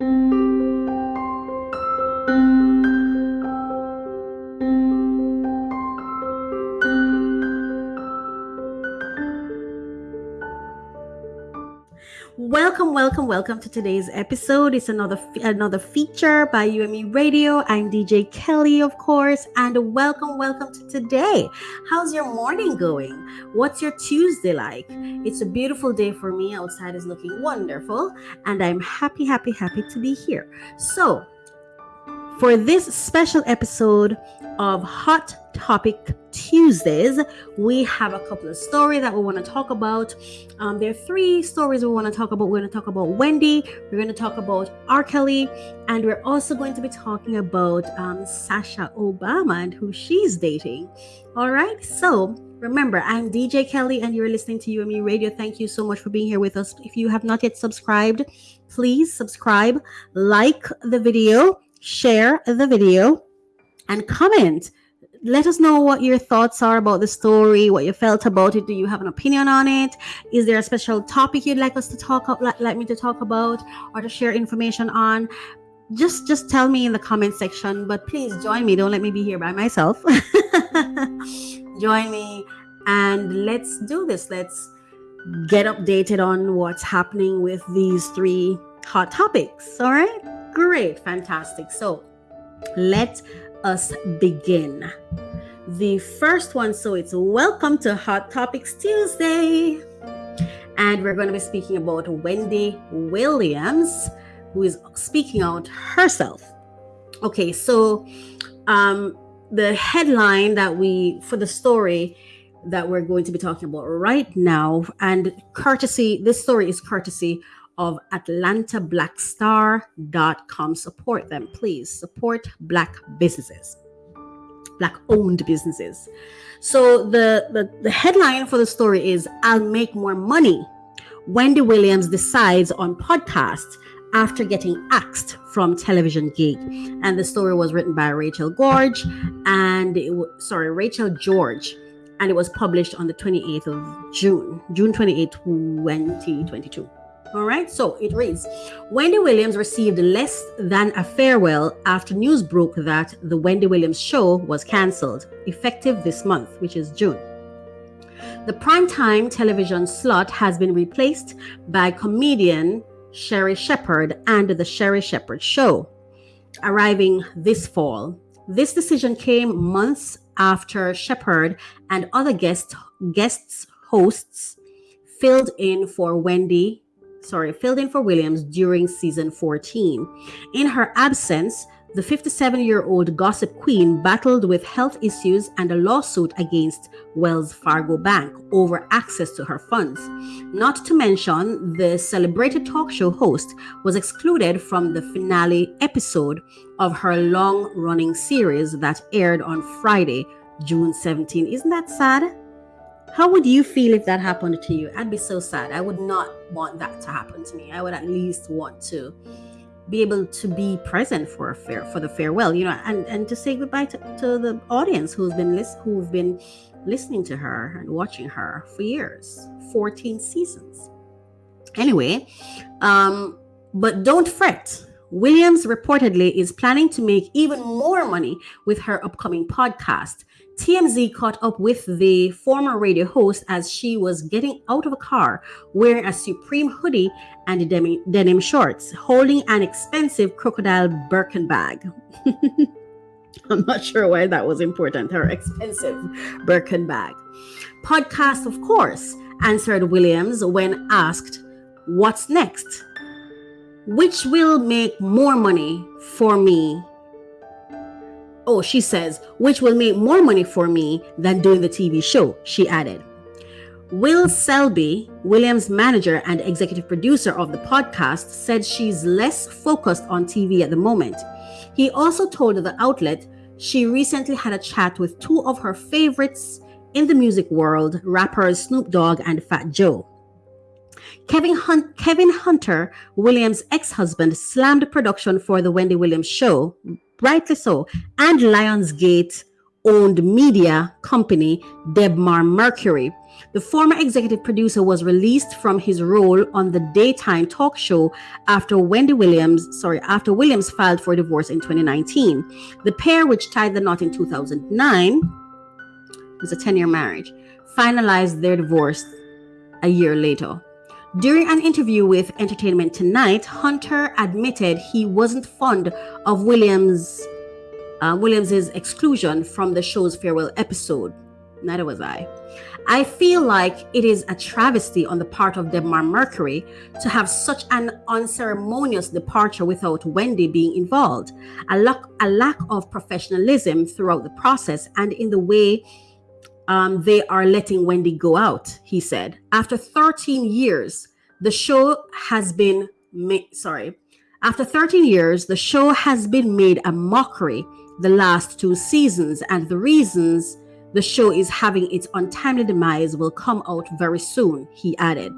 Thank you. Welcome, welcome, welcome to today's episode. It's another another feature by UME Radio. I'm DJ Kelly, of course, and welcome, welcome to today. How's your morning going? What's your Tuesday like? It's a beautiful day for me. Outside is looking wonderful, and I'm happy, happy, happy to be here. So, for this special episode of Hot Topic Tuesdays, we have a couple of stories that we want to talk about. Um, there are three stories we want to talk about. We're going to talk about Wendy, we're going to talk about R. Kelly, and we're also going to be talking about um, Sasha Obama and who she's dating. All right, so remember, I'm DJ Kelly, and you're listening to UME Radio. Thank you so much for being here with us. If you have not yet subscribed, please subscribe, like the video share the video, and comment. Let us know what your thoughts are about the story, what you felt about it. Do you have an opinion on it? Is there a special topic you'd like us to talk up, like, like me to talk about, or to share information on? Just just tell me in the comment section. But please join me. Don't let me be here by myself. join me and let's do this. Let's get updated on what's happening with these three hot topics. All right. Great, fantastic. So let us begin. The first one, so it's welcome to Hot Topics Tuesday. And we're going to be speaking about Wendy Williams, who is speaking out herself. Okay, so um, the headline that we, for the story, that we're going to be talking about right now. And courtesy, this story is courtesy of AtlantaBlackStar.com. Support them, please. Support Black businesses, Black owned businesses. So the, the, the headline for the story is I'll make more money. Wendy Williams decides on podcast after getting axed from television gig. And the story was written by Rachel Gorge and it sorry, Rachel George. And it was published on the 28th of June, June 28, 2022. All right, so it reads Wendy Williams received less than a farewell after news broke that the Wendy Williams show was canceled, effective this month, which is June. The primetime television slot has been replaced by comedian Sherri Shepherd and The Sherri Shepherd Show, arriving this fall. This decision came months after Shepherd and other guest, guests hosts filled in for Wendy sorry, filled in for Williams during season 14. In her absence, the 57 year old gossip queen battled with health issues and a lawsuit against Wells Fargo Bank over access to her funds. Not to mention, the celebrated talk show host was excluded from the finale episode of her long running series that aired on Friday, June 17. Isn't that sad? How would you feel if that happened to you? I'd be so sad. I would not want that to happen to me. I would at least want to be able to be present for a fair for the farewell, you know, and and to say goodbye to, to the audience who's been list, who've been listening to her and watching her for years, 14 seasons. Anyway, um, but don't fret. Williams reportedly is planning to make even more money with her upcoming podcast TMZ caught up with the former radio host as she was getting out of a car wearing a Supreme hoodie and denim, shorts, holding an expensive crocodile Birkin bag. I'm not sure why that was important, her expensive Birkin bag. Podcast, of course, answered Williams when asked, What's next? Which will make more money for me Oh, she says, which will make more money for me than doing the TV show, she added. Will Selby, Williams' manager and executive producer of the podcast, said she's less focused on TV at the moment. He also told the outlet she recently had a chat with two of her favorites in the music world, rappers Snoop Dogg and Fat Joe. Kevin, Hunt, Kevin Hunter, Williams' ex husband, slammed production for The Wendy Williams Show, rightly so, and Lionsgate owned media company Debmar Mercury The former executive producer was released from his role on the daytime talk show after Wendy Williams, sorry, after Williams filed for divorce in 2019. The pair, which tied the knot in 2009, was a 10 year marriage, finalized their divorce a year later. During an interview with Entertainment Tonight, Hunter admitted he wasn't fond of Williams uh, Williams's exclusion from the show's farewell episode. Neither was I. I feel like it is a travesty on the part of Debmar Mercury to have such an unceremonious departure without Wendy being involved. A lack, a lack of professionalism throughout the process and in the way um, they are letting Wendy go out, he said. After 13 years, the show has been made, sorry, after 13 years, the show has been made a mockery the last two seasons, and the reasons the show is having its untimely demise will come out very soon, he added.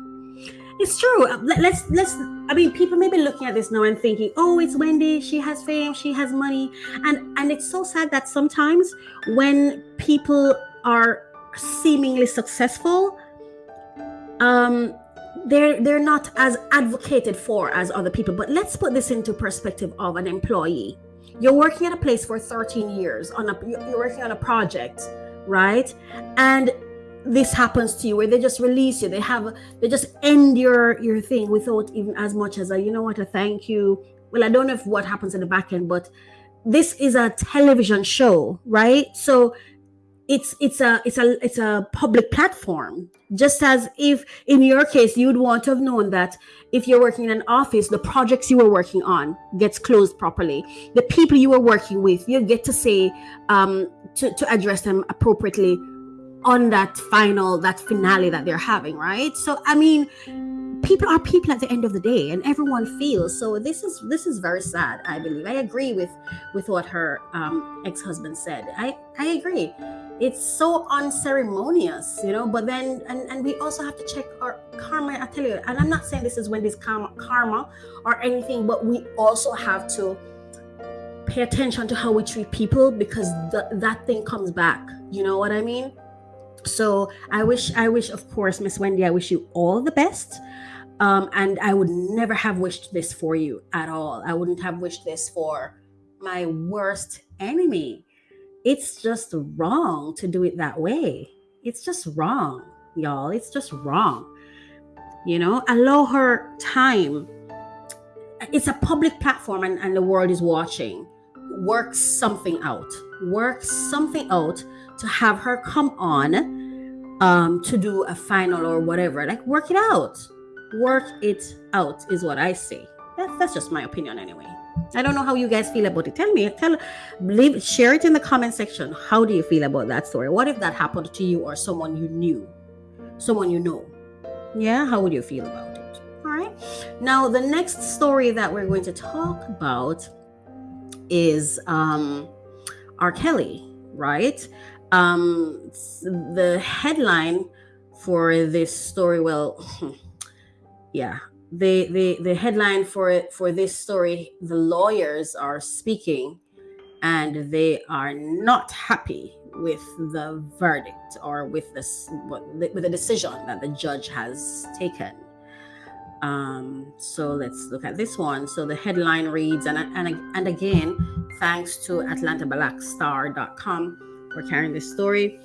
It's true. Uh, let's let's I mean people may be looking at this now and thinking, "Oh, it's Wendy, she has fame, she has money." And and it's so sad that sometimes when people are seemingly successful, um they're they're not as advocated for as other people. But let's put this into perspective of an employee. You're working at a place for 13 years on a you're working on a project right? And this happens to you where they just release you they have they just end your your thing without even as much as a you know what a thank you well i don't know if what happens in the back end but this is a television show right so it's it's a it's a it's a public platform. Just as if in your case you'd want to have known that if you're working in an office the projects you were working on gets closed properly. The people you were working with you get to say um, to, to address them appropriately on that final that finale that they're having right? So i mean people are people at the end of the day and everyone feels so this is this is very sad i believe. I agree with with what her um, ex-husband said. I i agree. It's so unceremonious you know but then and, and we also have to check our karma. I tell you and i'm not saying this is when this karma karma or anything but we also have to pay attention to how we treat people because th- that thing comes back. You know what i mean so i wish i wish of course miss wendy i wish you all the best um, and I would never have wished this for you at all. I wouldn't have wished this for my worst enemy. It's just wrong to do it that way. It's just wrong, y'all. It's just wrong. You know, allow her time. It's a public platform and, and the world is watching. Work something out. Work something out to have her come on um, to do a final or whatever. Like, work it out work it out is what I say. That's that's just my opinion anyway. I don't know how you guys feel about it. Tell me, tell leave share it in the comment section. How do you feel about that story? What if that happened to you or someone you knew? Someone you know. Yeah, how would you feel about it? All right. Now the next story that we're going to talk about is um R. Kelly, right? Um the headline for this story, well, yeah the the the headline for it for this story the lawyers are speaking and they are not happy with the verdict or with this with the decision that the judge has taken. Um so let's look at this one. So the headline reads and and, and again thanks to atlantablackstar.com for carrying this story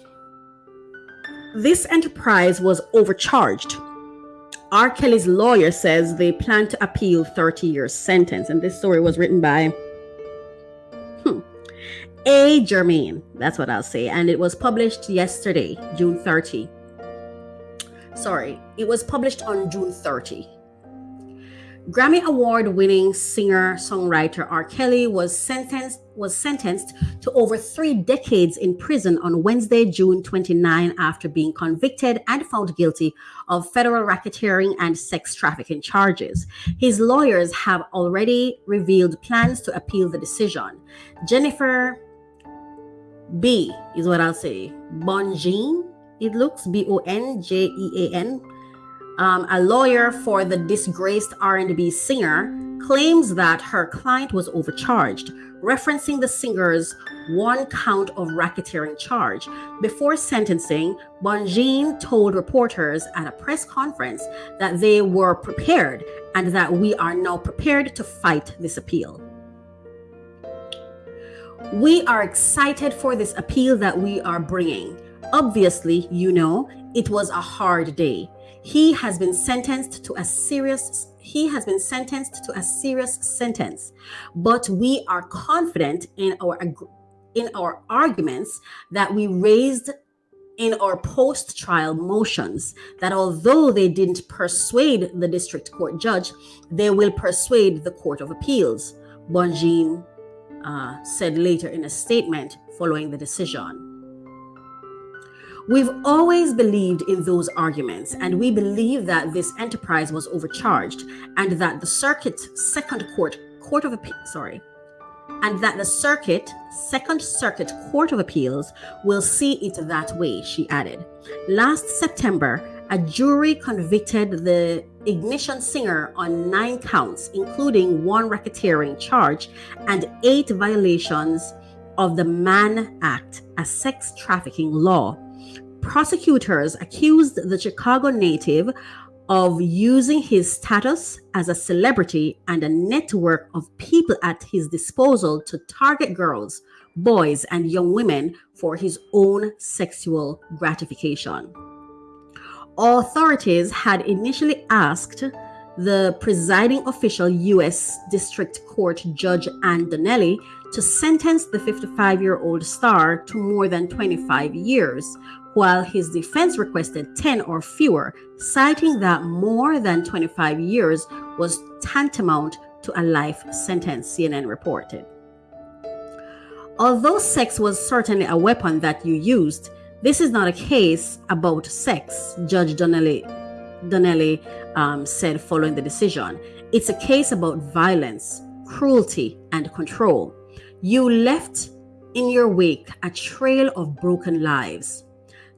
this enterprise was overcharged R. Kelly's lawyer says they plan to appeal 30 years sentence. And this story was written by hmm, A. Germain. That's what I'll say. And it was published yesterday, June 30. Sorry, it was published on June 30. Grammy Award winning singer songwriter R. Kelly was sentenced was sentenced to over three decades in prison on Wednesday, June 29, after being convicted and found guilty of federal racketeering and sex trafficking charges. His lawyers have already revealed plans to appeal the decision. Jennifer B is what I'll say. Bonjean, it looks B O N J E A N um, a lawyer for the disgraced R&B singer, claims that her client was overcharged, referencing the singer's one count of racketeering charge. Before sentencing, Bonjean told reporters at a press conference that they were prepared and that we are now prepared to fight this appeal. We are excited for this appeal that we are bringing. Obviously, you know, it was a hard day. He has been sentenced to a serious he has been sentenced to a serious sentence, but we are confident in our in our arguments that we raised in our post trial motions that although they didn't persuade the district court judge, they will persuade the Court of Appeals, Bonjean uh, said later in a statement following the decision. We've always believed in those arguments, and we believe that this enterprise was overcharged and that the circuit second court, court of appeal, sorry, and that the circuit, Second Circuit Court of Appeals, will see it that way, she added. Last September, a jury convicted the Ignition singer on nine counts, including one racketeering charge and eight violations of the Mann Act, a sex trafficking law. Prosecutors accused the Chicago native of using his status as a celebrity and a network of people at his disposal to target girls, boys, and young women for his own sexual gratification. Authorities had initially asked the presiding official U.S. District Court Judge Ann Donnelly to sentence the 55 year old star to more than 25 years, while his defense requested 10 or fewer, citing that more than 25 years was tantamount to a life sentence, CNN reported. Although sex was certainly a weapon that you used, this is not a case about sex, Judge Donnelly, Donnelly um, said following the decision. It's a case about violence, cruelty, and control. You left in your wake a trail of broken lives.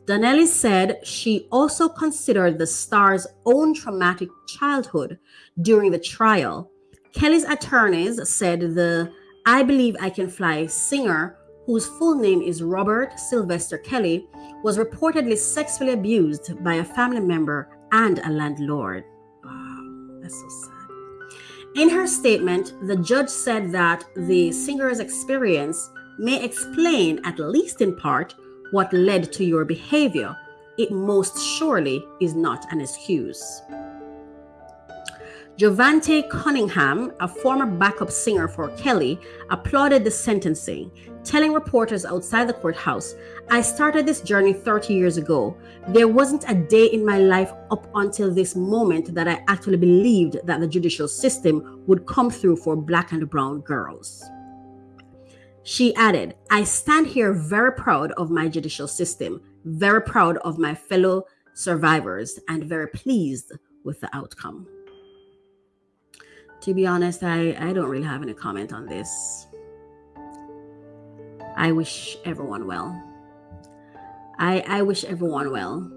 Donnelly said she also considered the star's own traumatic childhood during the trial. Kelly's attorneys said the I Believe I Can Fly singer, whose full name is Robert Sylvester Kelly, was reportedly sexually abused by a family member and a landlord. Wow, that's so sad. In her statement, the judge said that the singer's experience may explain, at least in part, what led to your behavior, it most surely is not an excuse. Jovante Cunningham, a former backup singer for Kelly, applauded the sentencing, telling reporters outside the courthouse, I started this journey 30 years ago. There wasn't a day in my life up until this moment that I actually believed that the judicial system would come through for black and brown girls. She added, I stand here very proud of my judicial system, very proud of my fellow survivors, and very pleased with the outcome. To be honest, I, I don't really have any comment on this. I wish everyone well. I, I wish everyone well.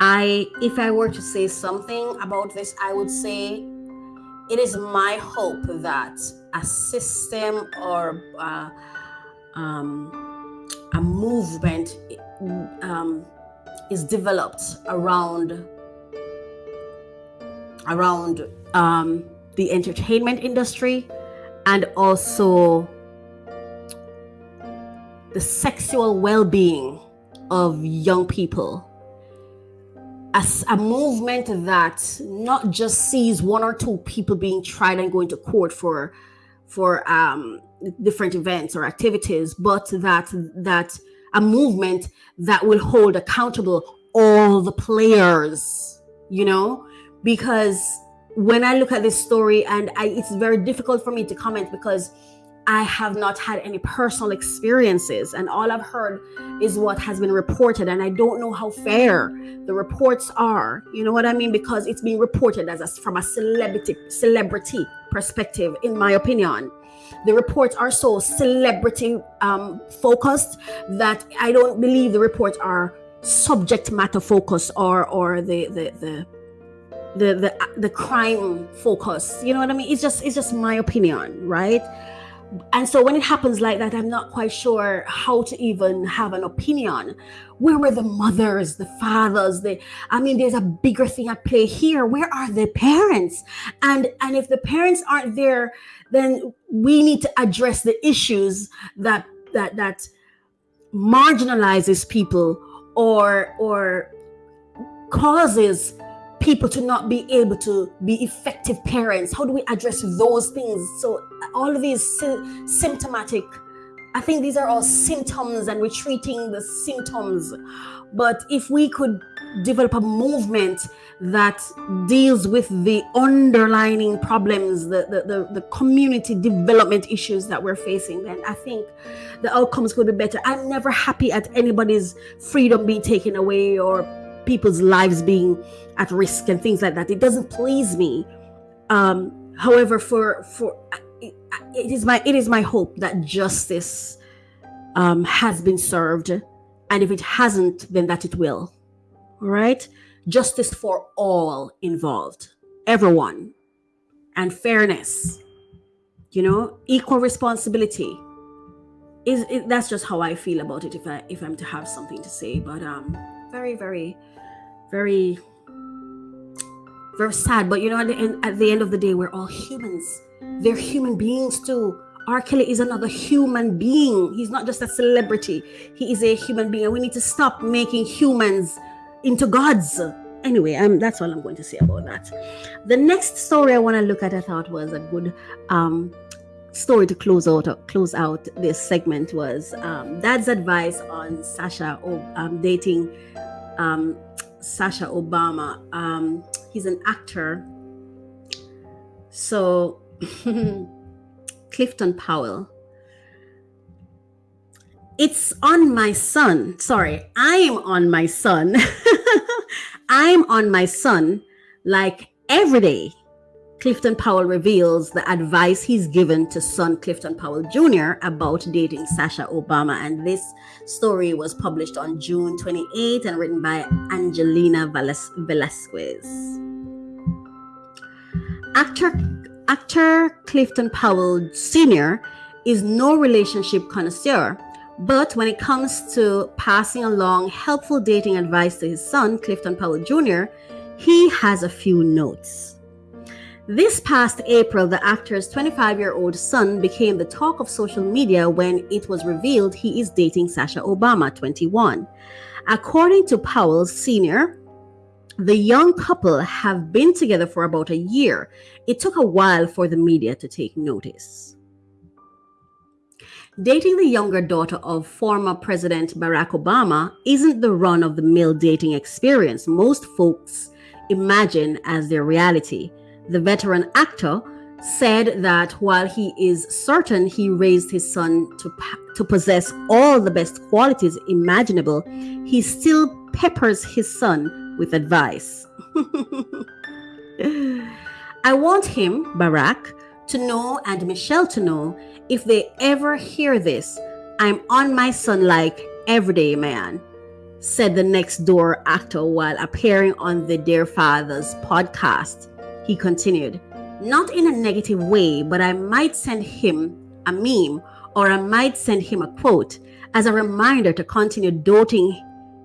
I if I were to say something about this, I would say it is my hope that a system or uh, um, a movement um, is developed around around um, the entertainment industry and also the sexual well-being of young people a movement that not just sees one or two people being tried and going to court for for um, different events or activities, but that that a movement that will hold accountable all the players, you know, because when I look at this story, and I, it's very difficult for me to comment because I have not had any personal experiences, and all I've heard is what has been reported, and I don't know how fair the reports are. You know what I mean? Because it's being reported as a, from a celebrity celebrity perspective, in my opinion. The reports are so celebrity um, focused that I don't believe the reports are subject matter focused or or the the the the the the crime focus. You know what I mean? It's just it's just my opinion, right? And so when it happens like that, I'm not quite sure how to even have an opinion. Where were the mothers, the fathers? The I mean, there's a bigger thing at play here. Where are the parents? And and if the parents aren't there, then we need to address the issues that that that marginalizes people or or causes people to not be able to be effective parents? How do we address those things? So all of these sy- symptomatic i think these are all symptoms and we're treating the symptoms. But if we could develop a movement that deals with the underlining problems the, the, the, the community development issues that we're facing then i think the outcomes could be better. I'm never happy at anybody's freedom being taken away or people's lives being at risk and things like that. It doesn't please me. Um, however, for for it, is my it is my hope that justice um, has been served, and if it hasn't, then that it will. Right, justice for all involved, everyone, and fairness. You know, equal responsibility. Is it, that's just how I feel about it. If I if I'm to have something to say, but um, very very very very sad but you know at the end at the end of the day we're all humans they're human beings too R. Kelly is another human being. He's not just a celebrity. He is a human being. And we need to stop making humans into gods. Anyway, um, that's all I'm going to say about that. The next story I want to look at, I thought was a good um, story to close out close out this segment was um, Dad's advice on Sasha um, dating um, Sasha Obama. Um, he's an actor. So, Clifton Powell. It's on my son. Sorry, I'm on my son. I'm on my son like every day Clifton Powell reveals the advice he's given to son Clifton Powell Jr. about dating Sasha Obama. And this story was published on June 28 and written by Angelina Velasquez. Actor, actor Clifton Powell Sr. is no relationship connoisseur, but when it comes to passing along helpful dating advice to his son, Clifton Powell Jr., he has a few notes. This past April, the actor's 25 year old son became the talk of social media when it was revealed he is dating Sasha Obama, 21. According to Powell Sr., the young couple have been together for about a year. It took a while for the media to take notice. Dating the younger daughter of former President Barack Obama isn't the run of the mill dating experience most folks imagine as their reality the veteran actor, said that while he is certain he raised his son to, to possess all the best qualities imaginable, he still peppers his son with advice. I want him, Barack, to know and Michelle to know if they ever hear this, I'm on my son like everyday man, said the next door actor while appearing on the Dear Fathers podcast. He continued, Not in a negative way, but I might send him a meme or I might send him a quote as a reminder to continue doting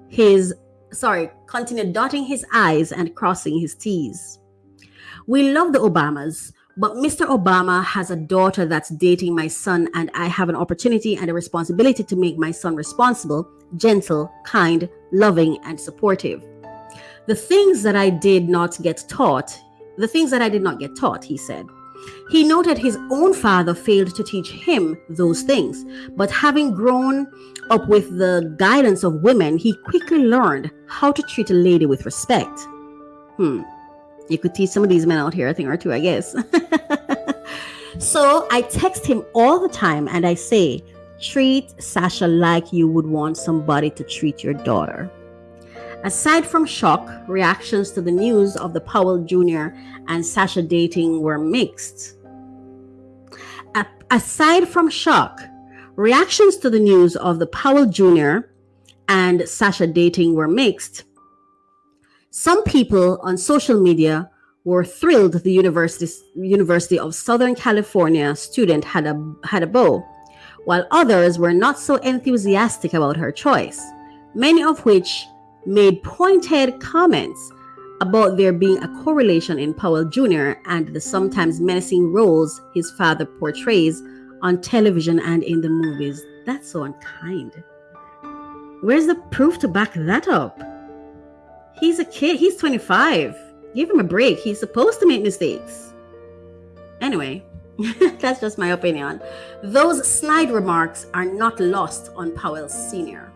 his, sorry, continue dotting his I's and crossing his T's. We love the Obamas, but Mr. Obama has a daughter that's dating my son, and I have an opportunity and a responsibility to make my son responsible, gentle, kind, loving, and supportive. The things that I did not get taught, the things that I did not get taught, he said. He noted his own father failed to teach him those things, but having grown up with the guidance of women, he quickly learned how to treat a lady with respect. Hmm. You could teach some of these men out here a thing or two, I guess. so I text him all the time and I say, treat Sasha like you would want somebody to treat your daughter. Aside from shock, reactions to the news of the Powell Jr. and Sasha dating were mixed. A- aside from shock, reactions to the news of the Powell Jr. and Sasha dating were mixed. Some people on social media were thrilled the University, University of Southern California student had a, had a beau, while others were not so enthusiastic about her choice, many of which made pointed comments about there being a correlation in Powell Jr. and the sometimes menacing roles his father portrays on television and in the movies. That's so unkind. Where's the proof to back that up? He's a kid, he's 25 give him a break. He's supposed to make mistakes. Anyway, that's just my opinion. Those snide remarks are not lost on Powell Sr.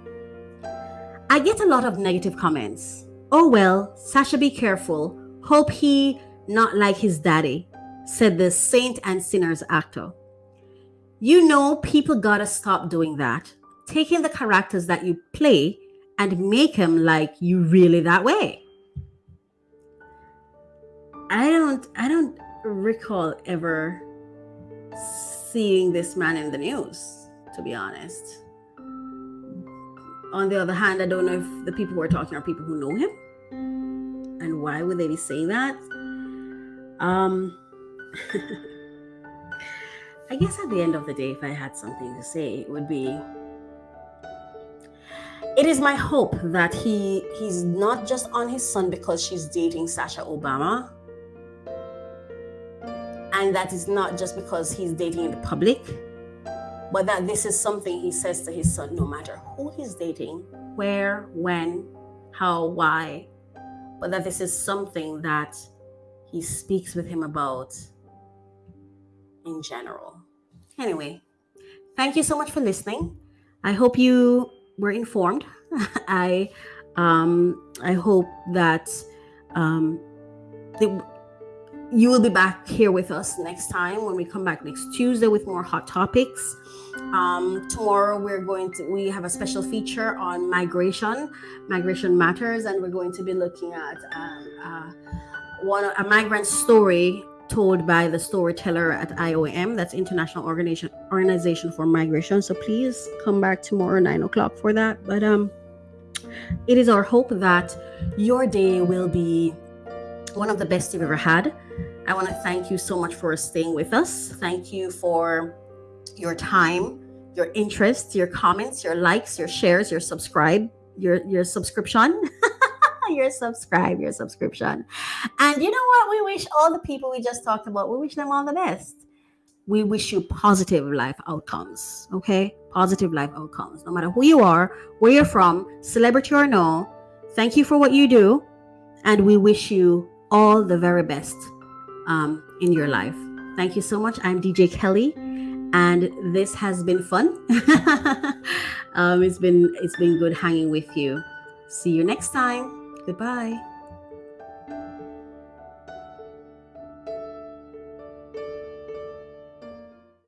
I get a lot of negative comments. Oh well, Sasha be careful. Hope he not like his daddy, said the saint and sinners actor. You know, people gotta stop doing that. Taking the characters that you play and make them like you really that way. I don't I don't recall ever seeing this man in the news, to be honest. On the other hand, I don't know if the people who are talking are people who know him. And why would they be saying that? Um I guess at the end of the day, if I had something to say, it would be it is my hope that he he's not just on his son because she's dating Sasha Obama and that is not just because he's dating in the public, but that this is something he says to his son no matter who he's dating, where, when, how, why, but that this is something that he speaks with him about in general. Anyway, thank you so much for listening. I hope you were informed. I um I hope that um the, you will be back here with us next time when we come back next Tuesday with more hot topics. Um, tomorrow we're going to we have a special feature on migration, migration matters, and we're going to be looking at um, uh, one a migrant story told by the storyteller at IOM, that's International Organization Organization for Migration. So please come back tomorrow nine o'clock for that. But um, it is our hope that your day will be one of the best you've ever had. I want to thank you so much for staying with us. Thank you for your time, your interest, your comments, your likes, your shares, your subscribe, your your subscription. your subscribe, your subscription. And you know what? We wish all the people we just talked about, we wish them all the best. We wish you positive life outcomes. Okay? Positive life outcomes. No matter who you are, where you're from, celebrity or no, thank you for what you do. And we wish you all the very best um, in your life. Thank you so much. I'm DJ Kelly, and this has been fun. um, it's been it's been good hanging with you. See you next time. Goodbye.